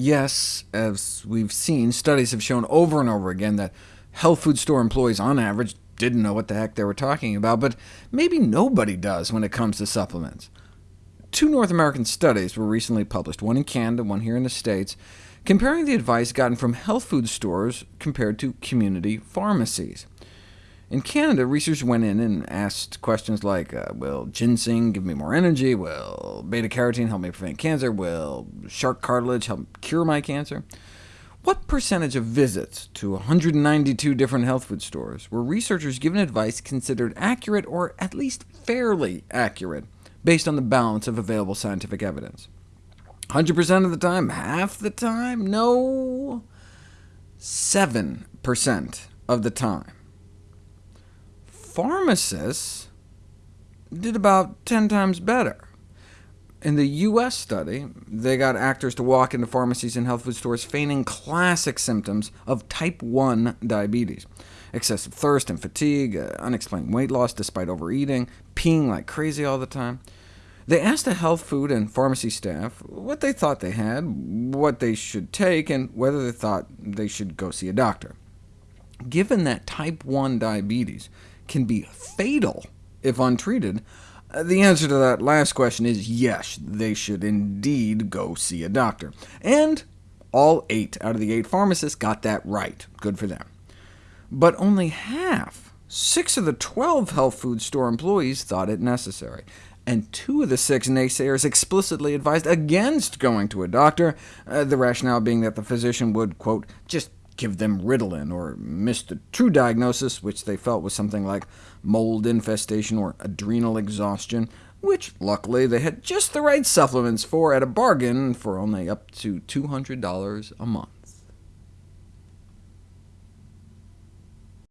Yes, as we've seen, studies have shown over and over again that health food store employees, on average, didn't know what the heck they were talking about, but maybe nobody does when it comes to supplements. Two North American studies were recently published, one in Canada, one here in the States, comparing the advice gotten from health food stores compared to community pharmacies. In Canada, researchers went in and asked questions like, uh, will ginseng give me more energy? Will beta-carotene help me prevent cancer? Will shark cartilage help cure my cancer? What percentage of visits to 192 different health food stores were researchers given advice considered accurate, or at least fairly accurate, based on the balance of available scientific evidence? 100% of the time? Half the time? No. 7% of the time pharmacists did about 10 times better. In the U.S. study, they got actors to walk into pharmacies and health food stores feigning classic symptoms of type 1 diabetes, excessive thirst and fatigue, uh, unexplained weight loss despite overeating, peeing like crazy all the time. They asked the health food and pharmacy staff what they thought they had, what they should take, and whether they thought they should go see a doctor. Given that type 1 diabetes can be fatal if untreated? Uh, the answer to that last question is yes, they should indeed go see a doctor. And all eight out of the eight pharmacists got that right. Good for them. But only half, six of the 12 health food store employees thought it necessary, and two of the six naysayers explicitly advised against going to a doctor, uh, the rationale being that the physician would, quote, just give them Ritalin, or miss the true diagnosis, which they felt was something like mold infestation or adrenal exhaustion, which luckily they had just the right supplements for at a bargain for only up to $200 a month.